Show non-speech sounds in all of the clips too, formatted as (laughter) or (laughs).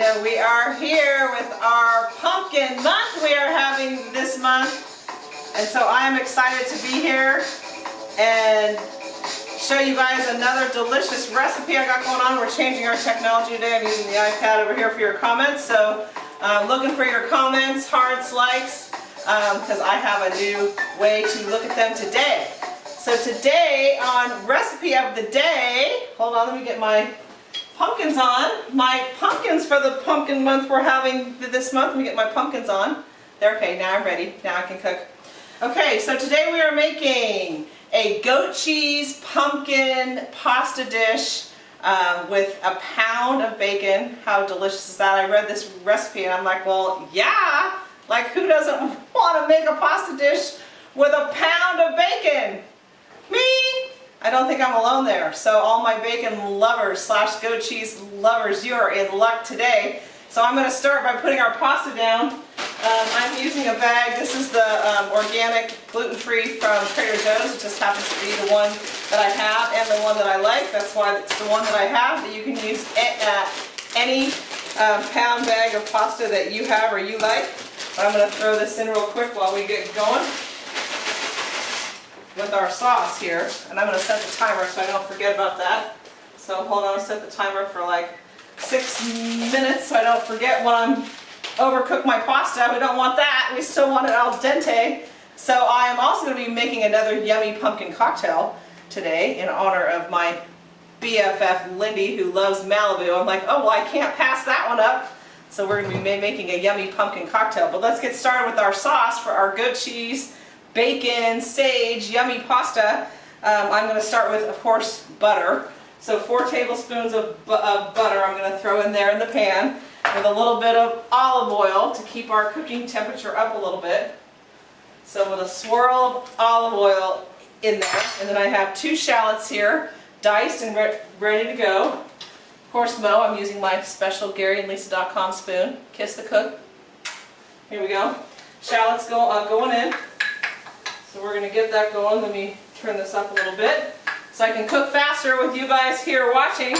You know, we are here with our pumpkin month we are having this month. And so I am excited to be here and show you guys another delicious recipe I got going on. We're changing our technology today. I'm using the iPad over here for your comments. So uh, looking for your comments, hearts, likes, because um, I have a new way to look at them today. So today on recipe of the day, hold on, let me get my pumpkins on. My pumpkins for the pumpkin month we're having this month. Let me get my pumpkins on. They're okay, now I'm ready. Now I can cook. Okay, so today we are making a goat cheese pumpkin pasta dish um, with a pound of bacon. How delicious is that? I read this recipe and I'm like, well, yeah. Like who doesn't (laughs) want to make a pasta dish with a pound of bacon? Me? I don't think I'm alone there. So all my bacon lovers slash goat cheese lovers, you are in luck today. So I'm going to start by putting our pasta down. Um, I'm using a bag. This is the um, organic gluten-free from Trader Joe's. It just happens to be the one that I have and the one that I like. That's why it's the one that I have. That you can use at any um, pound bag of pasta that you have or you like. But I'm going to throw this in real quick while we get going with our sauce here. And I'm going to set the timer so I don't forget about that. So hold on, set the timer for like six minutes so I don't forget when I'm overcook my pasta. We don't want that. We still want it al dente. So I am also going to be making another yummy pumpkin cocktail today in honor of my BFF Lindy who loves Malibu. I'm like, oh well I can't pass that one up. So we're going to be making a yummy pumpkin cocktail. But let's get started with our sauce for our goat cheese bacon, sage, yummy pasta. Um, I'm going to start with, of course, butter. So four tablespoons of, bu of butter I'm going to throw in there in the pan with a little bit of olive oil to keep our cooking temperature up a little bit. So with a swirl of olive oil in there. And then I have two shallots here, diced and re ready to go. Of course, Mo, I'm using my special GaryandLisa.com spoon. Kiss the cook. Here we go. Shallots go, uh, going in. So we're going to get that going. Let me turn this up a little bit so I can cook faster with you guys here watching.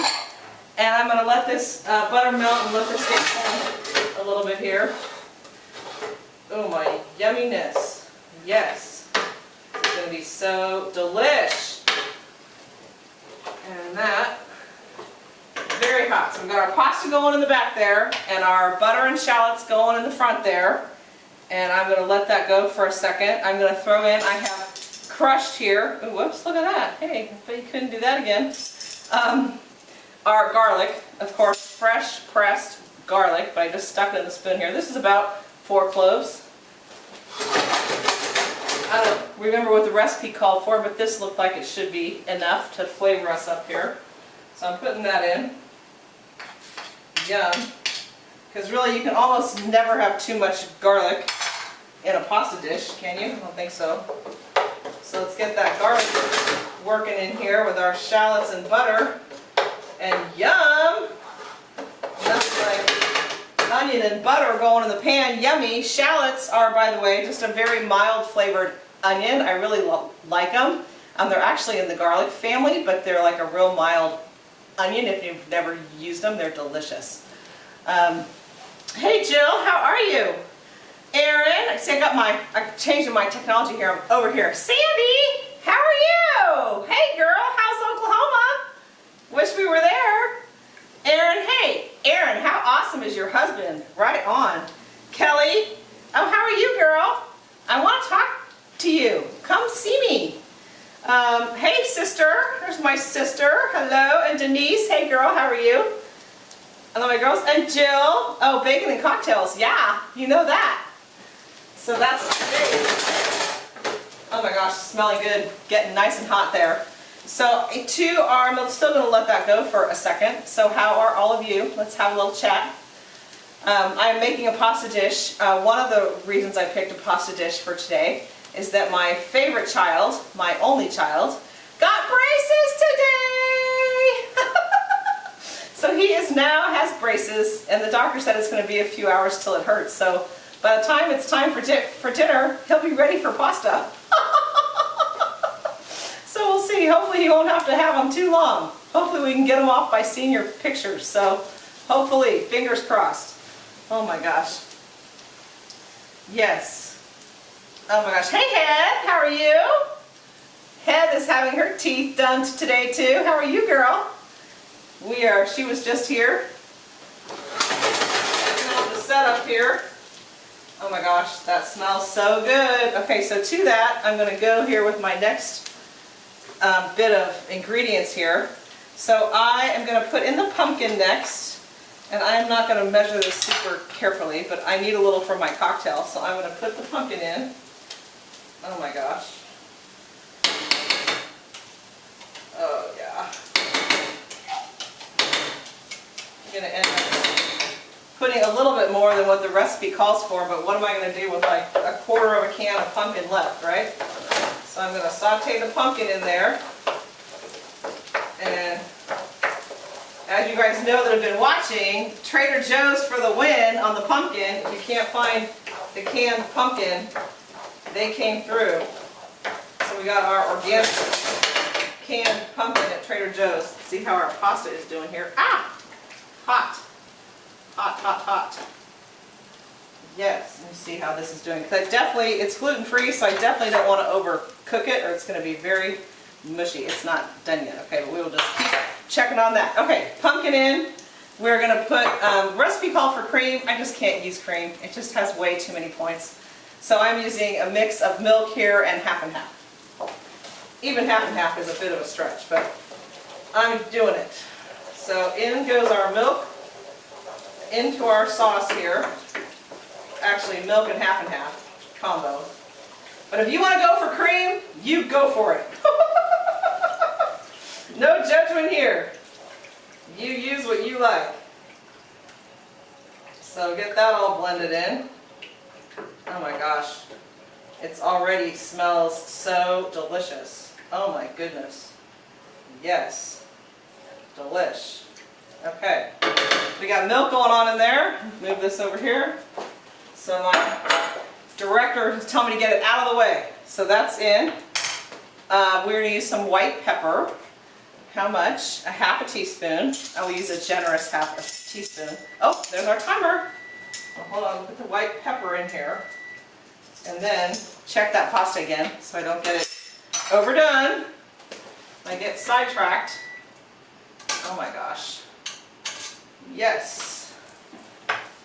And I'm going to let this uh, butter melt and let this get a little bit here. Oh my yumminess. Yes. It's going to be so delish. And that, very hot. So we've got our pasta going in the back there and our butter and shallots going in the front there and I'm going to let that go for a second. I'm going to throw in, I have crushed here, Ooh, whoops, look at that, hey, but you couldn't do that again, um, our garlic, of course, fresh pressed garlic, but I just stuck it in the spoon here. This is about four cloves. I don't remember what the recipe called for, but this looked like it should be enough to flavor us up here. So I'm putting that in. Yum. Because really you can almost never have too much garlic in a pasta dish, can you? I don't think so. So let's get that garlic working in here with our shallots and butter. And yum! That's like onion and butter going in the pan. Yummy! Shallots are, by the way, just a very mild flavored onion. I really like them. Um, they're actually in the garlic family, but they're like a real mild onion. If you've never used them, they're delicious. Um, hey Jill, how are you? Aaron, see I got my, I'm changing my technology here, I'm over here. Sandy, how are you? Hey girl, how's Oklahoma? Wish we were there. Aaron, hey, Aaron, how awesome is your husband? Right on. Kelly, oh how are you girl? I want to talk to you. Come see me. Um, hey sister, there's my sister. Hello, and Denise, hey girl, how are you? Hello my girls, and Jill. Oh, bacon and cocktails, yeah, you know that. So that's today. Oh my gosh, smelling good, getting nice and hot there. So two are, I'm still going to let that go for a second. So how are all of you? Let's have a little chat. Um, I'm making a pasta dish. Uh, one of the reasons I picked a pasta dish for today is that my favorite child, my only child, got braces today! (laughs) so he is now has braces and the doctor said it's going to be a few hours till it hurts. So by the time it's time for, di for dinner, he'll be ready for pasta. (laughs) so we'll see. Hopefully he won't have to have them too long. hopefully we can get them off by seeing your pictures. So hopefully, fingers crossed. Oh my gosh. Yes. Oh my gosh. Hey, Head, how are you? Head is having her teeth done today too. How are you, girl? We are, she was just here. The setup here. Oh my gosh, that smells so good. Okay, so to that, I'm gonna go here with my next um, bit of ingredients here. So I am gonna put in the pumpkin next, and I'm not gonna measure this super carefully, but I need a little for my cocktail, so I'm gonna put the pumpkin in. Oh my gosh. Oh yeah. I'm gonna end putting a little bit more than what the recipe calls for, but what am I gonna do with like a quarter of a can of pumpkin left, right? So I'm gonna saute the pumpkin in there. And as you guys know that have been watching, Trader Joe's for the win on the pumpkin. If you can't find the canned pumpkin, they came through. So we got our organic canned pumpkin at Trader Joe's. See how our pasta is doing here. Ah! Hot. Hot, hot, hot. Yes, let me see how this is doing. I definitely, it's gluten-free, so I definitely don't want to overcook it or it's going to be very mushy. It's not done yet, okay, but we will just keep checking on that. Okay, pumpkin in. We're going to put, um, recipe call for cream. I just can't use cream. It just has way too many points. So I'm using a mix of milk here and half and half. Even half and half is a bit of a stretch, but I'm doing it. So in goes our milk into our sauce here. Actually, milk and half and half combo. But if you want to go for cream, you go for it. (laughs) no judgment here. You use what you like. So get that all blended in. Oh my gosh. It's already smells so delicious. Oh my goodness. Yes. Delish. Okay. We got milk going on in there. Move this over here. So my director is telling me to get it out of the way. So that's in. Uh, we're going to use some white pepper. How much? A half a teaspoon. I will use a generous half a teaspoon. Oh, there's our timer. Well, hold on, put the white pepper in here. And then check that pasta again so I don't get it overdone. I get sidetracked. Oh my gosh. Yes.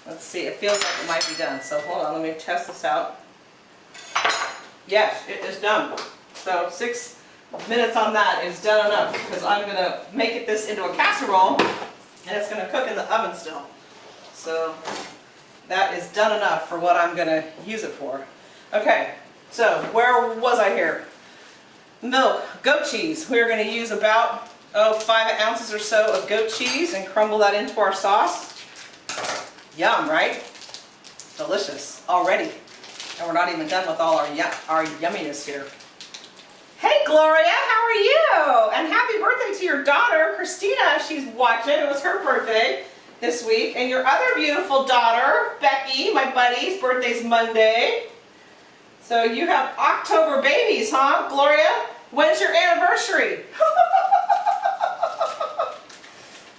Let's see, it feels like it might be done. So hold on, let me test this out. Yes, it is done. So six minutes on that is done enough because I'm going to make it this into a casserole and it's going to cook in the oven still. So that is done enough for what I'm going to use it for. Okay, so where was I here? Milk, goat cheese. We're going to use about oh, five ounces or so of goat cheese and crumble that into our sauce. Yum, right? Delicious already. And we're not even done with all our, our yumminess here. Hey Gloria, how are you? And happy birthday to your daughter, Christina. She's watching. It was her birthday this week. And your other beautiful daughter, Becky, my buddy's birthday's Monday. So you have October babies, huh, Gloria? When's your anniversary? (laughs)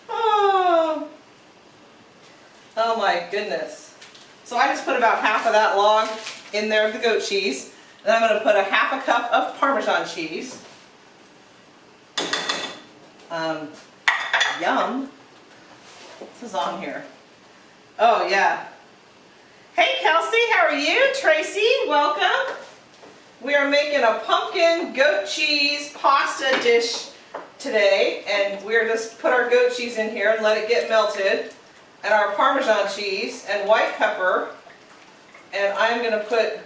oh. Oh my goodness. So I just put about half of that log in there of the goat cheese. And I'm going to put a half a cup of Parmesan cheese. Um, yum. This is on here. Oh yeah. Hey Kelsey, how are you? Tracy, welcome. We are making a pumpkin goat cheese pasta dish today. And we're just put our goat cheese in here and let it get melted. And our Parmesan cheese and white pepper. And I'm going to put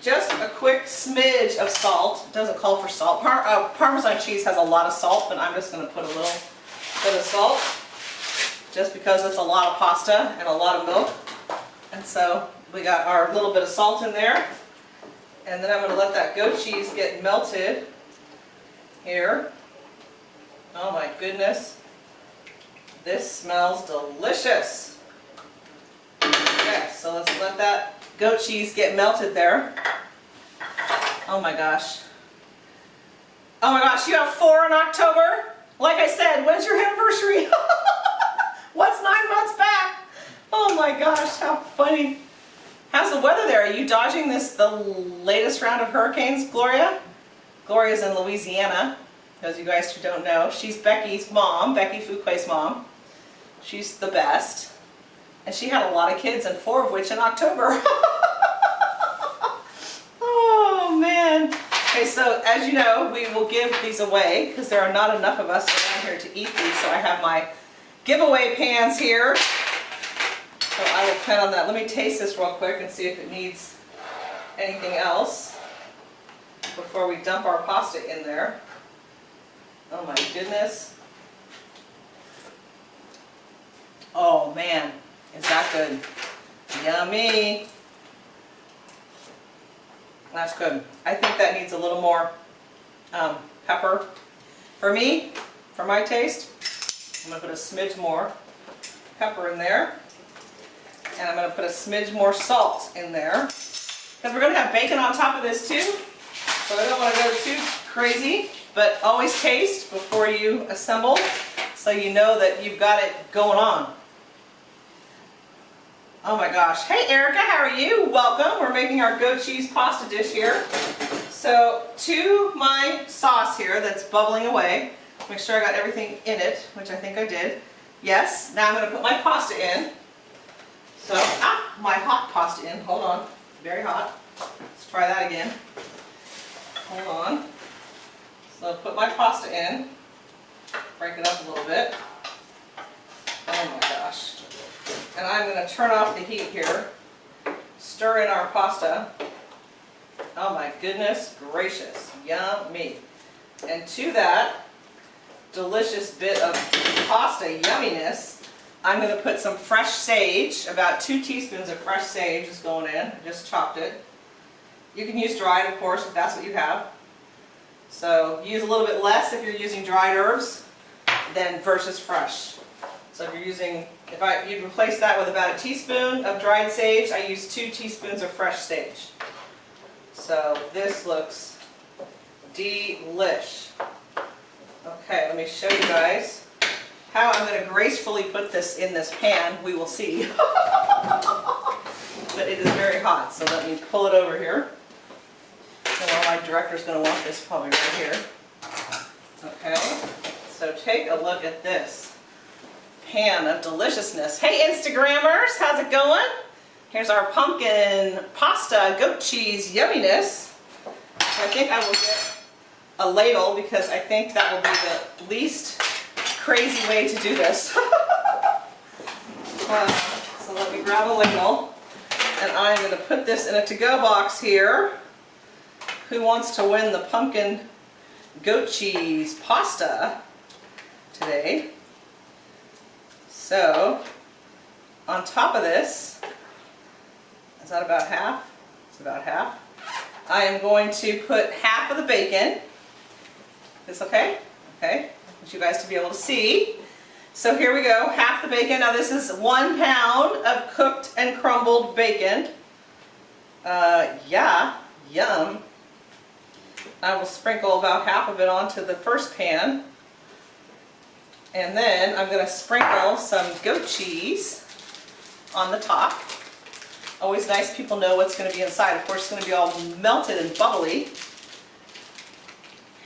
just a quick smidge of salt. It doesn't call for salt. Par uh, Parmesan cheese has a lot of salt, but I'm just going to put a little bit of salt just because it's a lot of pasta and a lot of milk. And so we got our little bit of salt in there. And then I'm going to let that goat cheese get melted here. Oh my goodness. This smells delicious. Okay, so let's let that goat cheese get melted there. Oh my gosh. Oh my gosh, you have four in October? Like I said, when's your anniversary? (laughs) What's nine months back? Oh my gosh, how funny. How's the weather there? Are you dodging this the latest round of hurricanes, Gloria? Gloria's in Louisiana, those of you guys who don't know. She's Becky's mom, Becky Fuquay's mom. She's the best. And she had a lot of kids, and four of which in October. (laughs) oh man. Okay, so as you know, we will give these away because there are not enough of us around here to eat these. So I have my giveaway pans here. So I will plan on that. Let me taste this real quick and see if it needs anything else before we dump our pasta in there. Oh my goodness. Oh man, is that good? Yummy. That's good. I think that needs a little more um, pepper. For me, for my taste, I'm going to put a smidge more pepper in there. And I'm going to put a smidge more salt in there. Because we're going to have bacon on top of this too. So I don't want to go too crazy, but always taste before you assemble so you know that you've got it going on. Oh my gosh. Hey Erica, how are you? Welcome. We're making our goat cheese pasta dish here. So to my sauce here that's bubbling away, make sure I got everything in it, which I think I did. Yes, now I'm going to put my pasta in. So, ah, my hot pasta in. Hold on. Very hot. Let's try that again. Hold on. So I'll put my pasta in. Break it up a little bit. Oh my gosh. And I'm going to turn off the heat here, stir in our pasta. Oh my goodness gracious, yummy. And to that delicious bit of pasta yumminess, I'm going to put some fresh sage, about two teaspoons of fresh sage is going in, just chopped it. You can use dried of course if that's what you have. So use a little bit less if you're using dried herbs than versus fresh. So if you're using, if I, you'd replace that with about a teaspoon of dried sage, I use two teaspoons of fresh sage. So this looks delish. Okay, let me show you guys how I'm going to gracefully put this in this pan. We will see. (laughs) but it is very hot, so let me pull it over here. And well, my director's going to want this probably right here. Okay, so take a look at this pan of deliciousness. Hey Instagrammers, how's it going? Here's our pumpkin pasta goat cheese yumminess. I think I will get a ladle because I think that will be the least crazy way to do this. (laughs) uh, so let me grab a ladle and I'm going to put this in a to-go box here. Who wants to win the pumpkin goat cheese pasta today? So, on top of this, is that about half? It's about half. I am going to put half of the bacon. Is this okay? Okay. I want you guys to be able to see. So here we go, half the bacon. Now this is one pound of cooked and crumbled bacon. Uh, yeah, yum. I will sprinkle about half of it onto the first pan. And then I'm going to sprinkle some goat cheese on the top. Always nice people know what's going to be inside. Of course, it's going to be all melted and bubbly.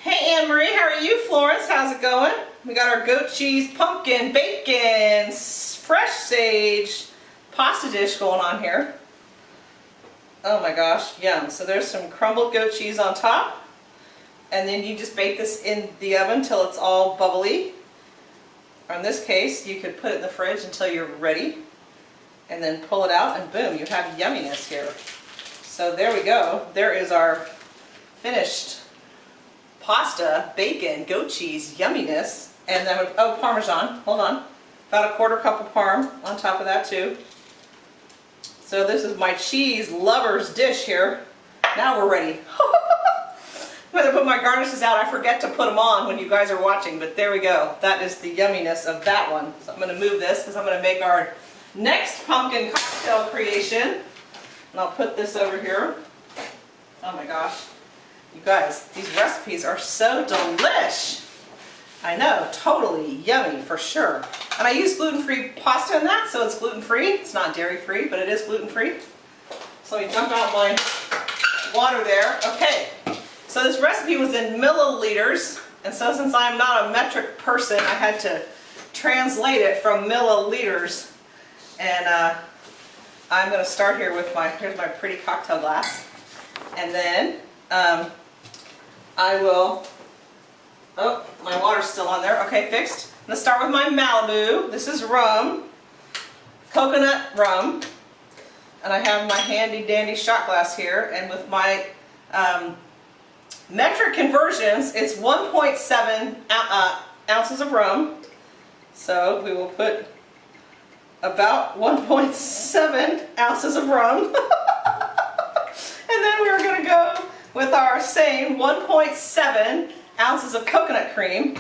Hey Anne-Marie, how are you? Florence, how's it going? We got our goat cheese, pumpkin, bacon, fresh sage, pasta dish going on here. Oh my gosh, yum. So there's some crumbled goat cheese on top. And then you just bake this in the oven till it's all bubbly. In this case, you could put it in the fridge until you're ready and then pull it out and boom, you have yumminess here. So there we go. There is our finished pasta, bacon, goat cheese, yumminess. And then, oh, Parmesan, hold on. About a quarter cup of Parm on top of that too. So this is my cheese lover's dish here. Now we're ready. (laughs) When I put my garnishes out, I forget to put them on when you guys are watching, but there we go. That is the yumminess of that one. So I'm going to move this because I'm going to make our next pumpkin cocktail creation. And I'll put this over here. Oh my gosh. You guys, these recipes are so delish. I know, totally yummy for sure. And I use gluten-free pasta in that, so it's gluten-free. It's not dairy-free, but it is gluten-free. So let me dump out my water there. Okay, so this recipe was in milliliters, and so since I'm not a metric person, I had to translate it from milliliters. And uh, I'm going to start here with my, here's my pretty cocktail glass. And then um, I will, oh, my water's still on there. Okay, fixed. To start with my Malibu. This is rum, coconut rum. And I have my handy dandy shot glass here. And with my um, metric conversions, it's 1.7 uh, ounces of rum. So we will put about 1.7 ounces of rum. (laughs) and then we're going to go with our same 1.7 ounces of coconut cream.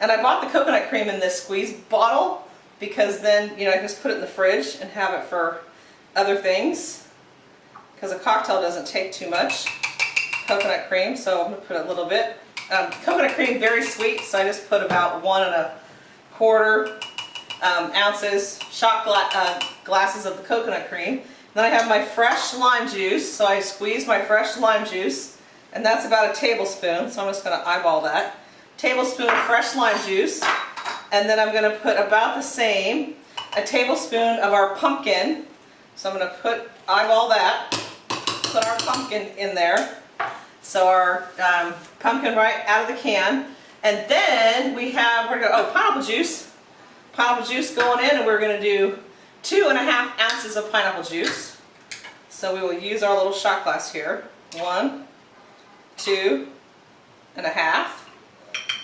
And I bought the coconut cream in this squeeze bottle because then, you know, I just put it in the fridge and have it for other things. Because a cocktail doesn't take too much coconut cream, so I'm going to put a little bit. Um, coconut cream, very sweet, so I just put about one and a quarter um, ounces, shot gla uh, glasses of the coconut cream. Then I have my fresh lime juice, so I squeeze my fresh lime juice, and that's about a tablespoon, so I'm just going to eyeball that. Tablespoon of fresh lime juice, and then I'm going to put about the same, a tablespoon of our pumpkin, so I'm going to put, eyeball that, put our pumpkin in there. So our um, pumpkin right out of the can. And then we have, we're to, oh, pineapple juice pineapple juice going in and we're going to do two and a half ounces of pineapple juice. So we will use our little shot glass here. One, two and a half.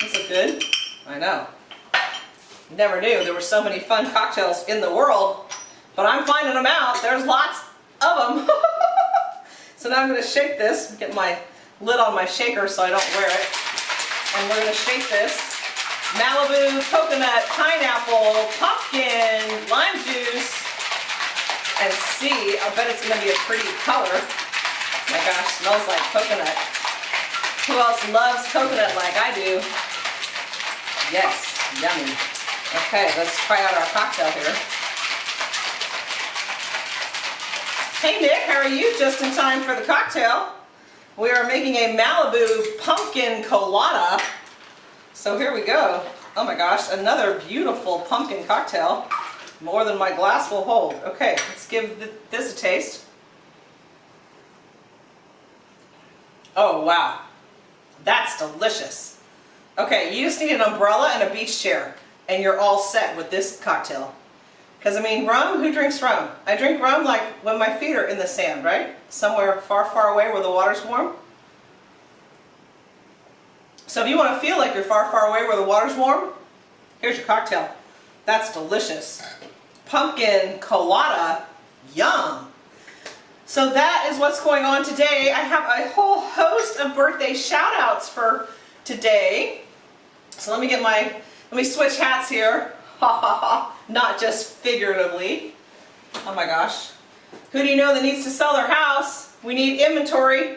That's a good, I know. Never knew there were so many fun cocktails in the world, but I'm finding them out. There's lots of them. (laughs) so now I'm going to shake this, get my lid on my shaker so I don't wear it. And we're to shake this Malibu, coconut, pineapple, pumpkin, lime juice, and see. I bet it's going to be a pretty color. My gosh, smells like coconut. Who else loves coconut like I do? Yes, yummy. Okay, let's try out our cocktail here. Hey Nick, how are you? Just in time for the cocktail. We are making a Malibu pumpkin colada. So here we go. Oh my gosh, another beautiful pumpkin cocktail. More than my glass will hold. Okay, let's give th this a taste. Oh wow, that's delicious. Okay, you just need an umbrella and a beach chair and you're all set with this cocktail. Because I mean, rum, who drinks rum? I drink rum like when my feet are in the sand, right? Somewhere far, far away where the water's warm. So if you want to feel like you're far, far away where the water's warm, here's your cocktail. That's delicious. Pumpkin colada, yum. So that is what's going on today. I have a whole host of birthday shout outs for today. So let me get my, let me switch hats here. (laughs) Ha ha ha, not just figuratively. Oh my gosh. Who do you know that needs to sell their house? We need inventory.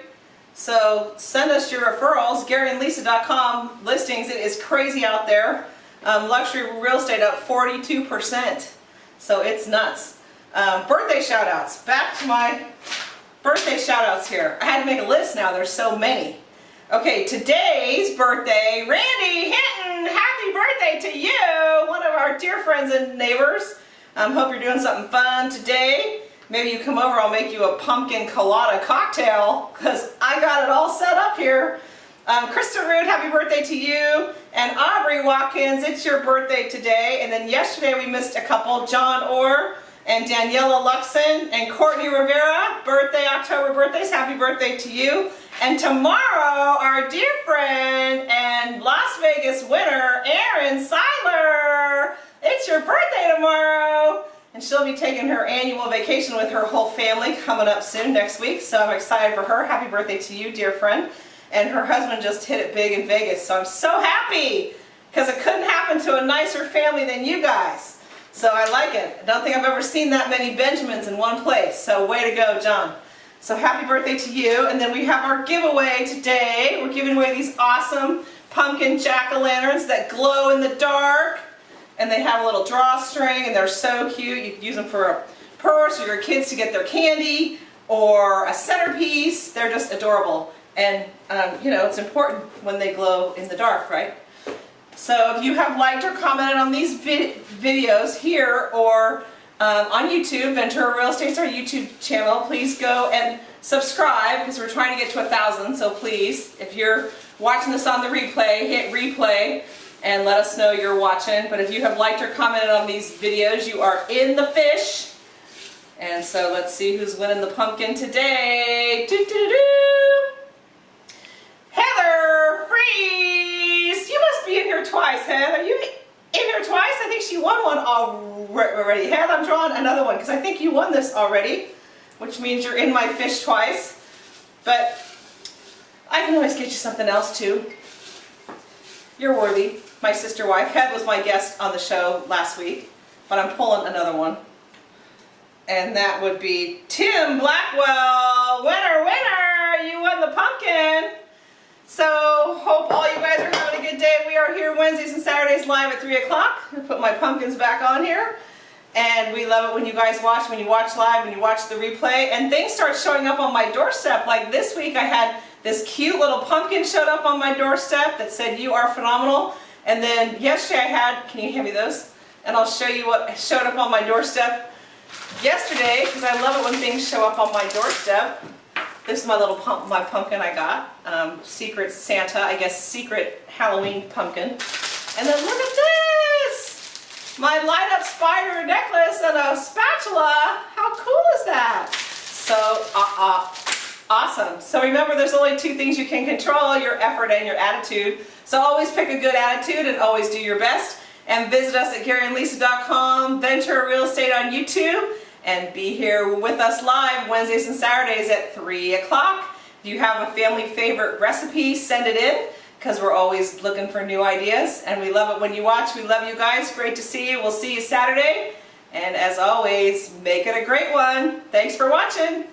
So send us your referrals, GaryandLisa.com listings. It is crazy out there. Um, luxury real estate up 42%. So it's nuts. Um, birthday shout outs. Back to my birthday shout outs here. I had to make a list now. There's so many. Okay, today's birthday, Randy Hinton, happy birthday to you, one of our dear friends and neighbors. Um, hope you're doing something fun today. Maybe you come over, I'll make you a pumpkin colada cocktail because I got it all set up here. Um, Krista Root, happy birthday to you. And Aubrey Watkins, it's your birthday today. And then yesterday we missed a couple, John Orr and Daniela Luxon and Courtney Rivera, birthday, October birthdays, happy birthday to you. And tomorrow, our dear friend and Las Vegas winner, Erin Seiler, it's your birthday tomorrow and she'll be taking her annual vacation with her whole family coming up soon next week. So I'm excited for her. Happy birthday to you, dear friend. And her husband just hit it big in Vegas. So I'm so happy because it couldn't happen to a nicer family than you guys. So I like it. I don't think I've ever seen that many Benjamins in one place. So way to go, John. So happy birthday to you. And then we have our giveaway today. We're giving away these awesome pumpkin jack-o'-lanterns that glow in the dark. And they have a little drawstring and they're so cute. You could use them for a purse or your kids to get their candy or a centerpiece. They're just adorable. And, um, you know, it's important when they glow in the dark, right? So if you have liked or commented on these vid videos here or um, on YouTube, Ventura Real Estate's our YouTube channel, please go and subscribe because we're trying to get to a thousand, so please, if you're watching this on the replay, hit replay and let us know you're watching. But if you have liked or commented on these videos, you are in the fish. And so let's see who's winning the pumpkin today. Heather Freeze! You must be in here twice, Heather. You in here twice? I think she won one already. Heather, I'm drawing another one because I think you won this already, which means you're in my fish twice. But I can always get you something else too. You're worthy. My sister wife. Head was my guest on the show last week, but I'm pulling another one. And that would be Tim Blackwell. Winner, winner! You won the pumpkin. So, hope all you guys are We are here Wednesdays and Saturdays live at 3 o'clock. Put my pumpkins back on here. And we love it when you guys watch, when you watch live, when you watch the replay. And things start showing up on my doorstep. Like this week I had this cute little pumpkin showed up on my doorstep that said, you are phenomenal. And then yesterday I had, can you hand me those? And I'll show you what showed up on my doorstep yesterday, because I love it when things show up on my doorstep. This is my little pump, my pumpkin I got. Um, secret Santa, I guess secret Halloween pumpkin. And then look at this! My light up spider necklace and a spatula. How cool is that? So, uh, uh, awesome. So remember there's only two things you can control, your effort and your attitude. So always pick a good attitude and always do your best. And visit us at GaryandLisa.com, Venture Real Estate on YouTube, and be here with us live Wednesdays and Saturdays at 3 o'clock. If you have a family favorite recipe, send it in because we're always looking for new ideas and we love it when you watch. We love you guys. Great to see you. We'll see you Saturday. And as always, make it a great one. Thanks for watching.